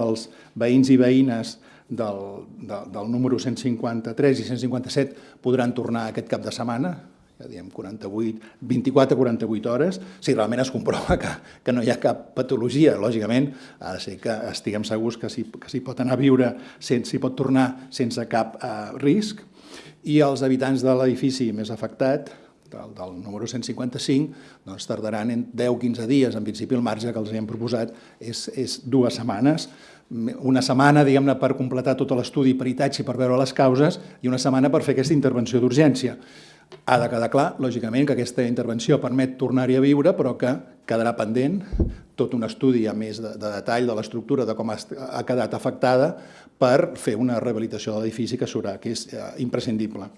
Els veïns i veïnes del, de, del número 153 i 157 podran tornar aquest cap de setmana, ja diem 48, 24 a 48 hores, si realment es comprova que, que no hi ha cap patologia. Lògicament, ha de ser que estiguem segurs que s'hi s'hi pot anar a viure, s'hi pot tornar sense cap eh, risc, i els habitants de l'edifici més afectat, del, del número 155, doncs tardaran en 10-15 dies. En principi, el marge que els hem proposat és, és dues setmanes, una setmana, diguem-ne, per completar tot l'estudi peritatge per veure les causes i una setmana per fer aquesta intervenció d'urgència. Ha de quedar clar, lògicament, que aquesta intervenció permet tornar-hi a viure, però que quedarà pendent tot un estudi a més de, de detall de l'estructura, de com ha, ha quedat afectada, per fer una rehabilitació de l'edifici que serà, que és eh, imprescindible.